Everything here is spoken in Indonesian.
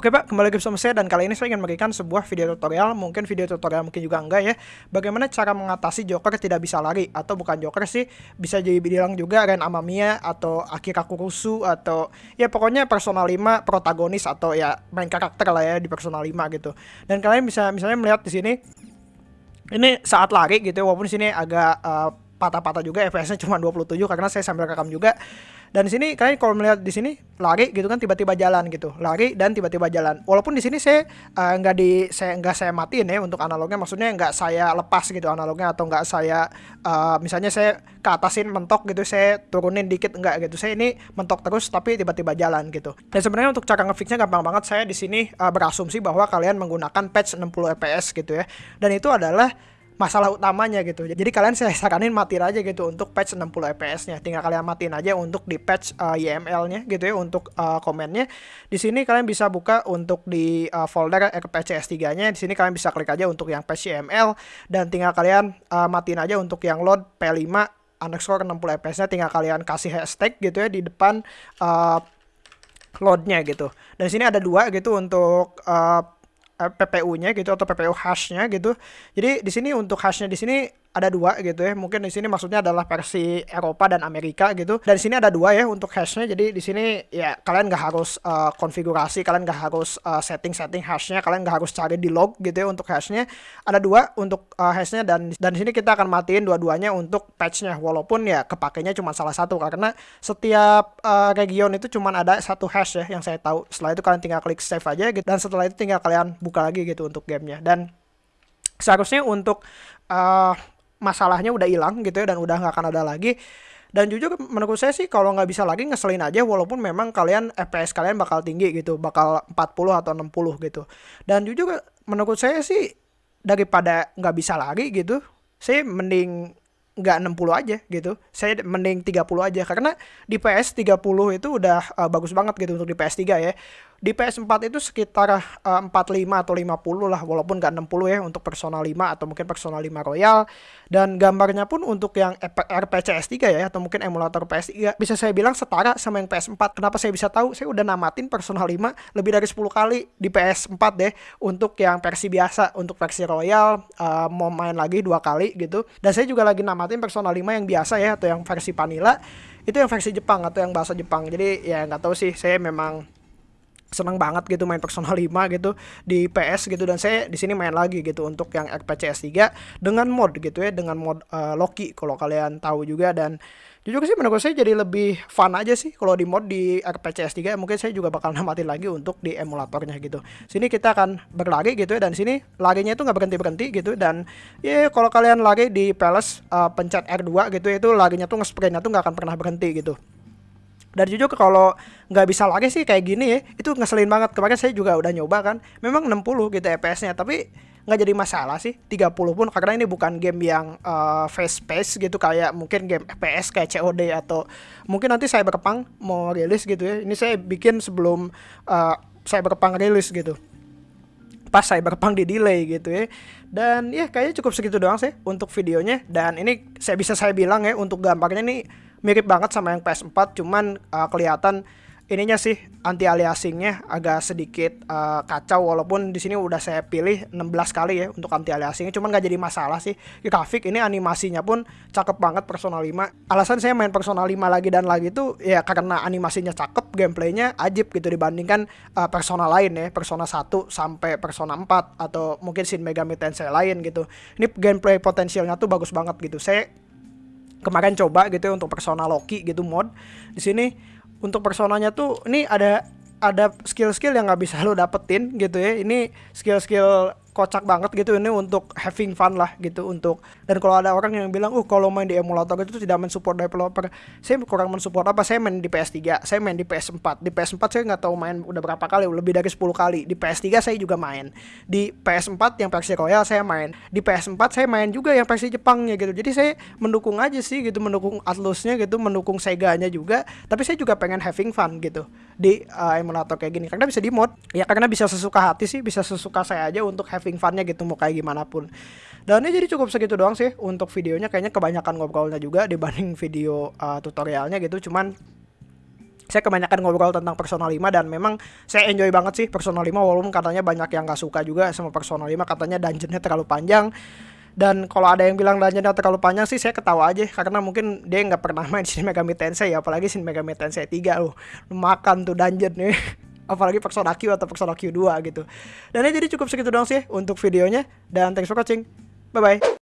Oke Pak, kembali lagi bersama saya dan kali ini saya ingin memberikan sebuah video tutorial, mungkin video tutorial mungkin juga enggak ya, bagaimana cara mengatasi Joker tidak bisa lari, atau bukan Joker sih, bisa jadi bilang juga Ren Amamiya, atau Akira Kurusu, atau ya pokoknya Persona 5 protagonis, atau ya main karakter lah ya di Persona 5 gitu. Dan kalian bisa misalnya melihat di sini, ini saat lari gitu, walaupun di sini agak uh, patah-patah juga FPS-nya cuma 27 karena saya sambil rekam juga dan di sini kalian kalau melihat di sini lari gitu kan tiba-tiba jalan gitu. Lari dan tiba-tiba jalan. Walaupun di sini saya uh, nggak di saya nggak saya matiin ya untuk analognya maksudnya nggak saya lepas gitu analognya atau nggak saya uh, misalnya saya ke atasin mentok gitu saya turunin dikit enggak gitu. Saya ini mentok terus tapi tiba-tiba jalan gitu. Dan sebenarnya untuk cara ngefixnya gampang banget. Saya di sini uh, berasumsi bahwa kalian menggunakan patch 60 fps gitu ya. Dan itu adalah masalah utamanya gitu. Jadi kalian saya saranin matiin aja gitu untuk patch 60 fps-nya. Tinggal kalian matiin aja untuk di patch uh, YML-nya gitu ya untuk uh, komennya. Di sini kalian bisa buka untuk di uh, folder rpcs 3-nya. Di sini kalian bisa klik aja untuk yang patch YML dan tinggal kalian uh, matiin aja untuk yang load P5 underscore 60 fps-nya tinggal kalian kasih hashtag gitu ya di depan uh, loadnya gitu. Dan sini ada dua gitu untuk uh, PPU-nya gitu atau PPU hash-nya gitu. Jadi di sini untuk hash-nya di sini ada dua gitu ya. Mungkin di sini maksudnya adalah versi Eropa dan Amerika gitu. Dan di sini ada dua ya untuk hashnya. Jadi di sini ya kalian nggak harus uh, konfigurasi, kalian nggak harus uh, setting-setting hashnya, kalian nggak harus cari di log gitu ya untuk hashnya. Ada dua untuk uh, hashnya dan dan di sini kita akan matiin dua-duanya untuk patchnya. Walaupun ya kepakainya cuma salah satu karena setiap uh, region itu cuma ada satu hash ya yang saya tahu. Setelah itu kalian tinggal klik save aja gitu. Dan setelah itu tinggal kalian buka lagi gitu untuk gamenya. Dan seharusnya untuk uh, masalahnya udah hilang gitu ya dan udah nggak akan ada lagi dan jujur menurut saya sih kalau nggak bisa lagi ngeselin aja walaupun memang kalian FPS kalian bakal tinggi gitu bakal 40 atau 60 gitu dan jujur menurut saya sih daripada nggak bisa lagi gitu saya mending nggak 60 aja gitu. Saya mending 30 aja karena di PS 30 itu udah uh, bagus banget gitu untuk di PS3 ya. Di PS4 itu sekitar uh, 45 atau 50 lah walaupun nggak 60 ya untuk Persona 5 atau mungkin Persona 5 Royal dan gambarnya pun untuk yang RPCS 3 ya atau mungkin emulator PS3 bisa saya bilang setara sama yang PS4. Kenapa saya bisa tahu? Saya udah namatin Persona 5 lebih dari 10 kali di PS4 deh untuk yang versi biasa, untuk versi Royal uh, mau main lagi dua kali gitu. Dan saya juga lagi namatin Persona 5 yang biasa ya atau yang versi vanilla itu yang versi Jepang atau yang bahasa Jepang. Jadi ya nggak tahu sih saya memang senang banget gitu main Persona 5 gitu di PS gitu. Dan saya di sini main lagi gitu untuk yang RPCS 3 dengan mod gitu ya dengan mod uh, Loki kalau kalian tahu juga. Dan jujur sih menurut saya jadi lebih fun aja sih kalau di mod di RPCS 3 mungkin saya juga bakal namatin lagi untuk di emulatornya gitu. Sini kita akan berlari gitu ya dan sini larinya itu nggak berhenti berhenti gitu. Dan ya kalau kalian lari di Palace uh, pencet R2 gitu itu larinya tuh nge-sprintnya tuh nggak akan pernah berhenti gitu dan jujur kalau nggak bisa lagi sih kayak gini ya itu ngeselin banget. Kemarin saya juga udah nyoba kan memang 60 gitu FPS-nya tapi nggak jadi masalah sih 30 pun karena ini bukan game yang uh, fast pace gitu kayak mungkin game FPS kayak COD atau mungkin nanti saya berpang mau rilis gitu ya. Ini saya bikin sebelum uh, saya berpang rilis gitu. Pas saya berpang di delay gitu ya. Dan ya kayaknya cukup segitu doang sih untuk videonya. Dan ini saya bisa saya bilang ya untuk gambarnya nih mirip banget sama yang PS4 cuman uh, kelihatan ininya sih anti aliasingnya agak sedikit uh, kacau walaupun di sini udah saya pilih 16 kali ya untuk anti aliasingnya cuman gak jadi masalah sih. Grafik ini animasinya pun cakep banget Persona 5 alasan saya main Persona 5 lagi dan lagi itu ya karena animasinya cakep gameplaynya ajib gitu dibandingkan uh, Persona lain ya Persona 1 sampai Persona 4 atau mungkin Shin Megami Tensei lain gitu. Ini gameplay potensialnya tuh bagus banget gitu. Saya kemarin coba gitu ya untuk persona Loki gitu mod. Di sini untuk personanya tuh ini ada ada skill-skill yang nggak bisa lo dapetin gitu ya. Ini skill-skill kocak banget gitu ini untuk having fun lah gitu untuk dan kalau ada orang yang bilang uh kalau main di emulator itu tidak mensupport developer. Saya kurang mensupport apa? Saya main di PS3 saya main di PS4 di PS4 saya nggak tahu main udah berapa kali lebih dari 10 kali. Di PS3 saya juga main. Di PS4 yang versi Royal saya main. Di PS4 saya main juga yang versi Jepangnya gitu. Jadi saya mendukung aja sih gitu mendukung Atlusnya gitu mendukung Sega-nya juga. Tapi saya juga pengen having fun gitu di uh, emulator kayak gini. Karena bisa di mod ya karena bisa sesuka hati sih bisa sesuka saya aja untuk having funnya gitu mau kayak gimana pun. Dan ini jadi cukup segitu doang sih untuk videonya kayaknya kebanyakan ngobrolnya juga dibanding video uh, tutorialnya gitu. Cuman saya kebanyakan ngobrol tentang Persona 5 dan memang saya enjoy banget sih Persona 5 walaupun katanya banyak yang gak suka juga sama Persona 5 katanya dungeonnya terlalu panjang. Dan kalau ada yang bilang dungeonnya terlalu panjang sih saya ketawa aja karena mungkin dia nggak pernah main Shin Megami Tensei ya apalagi Shin Megami Tensei 3 loh. Makan tuh dungeon nih apalagi Persona Q atau Persona Q2 gitu. Dan ini jadi cukup segitu dong sih untuk videonya. Dan thanks for watching. Bye bye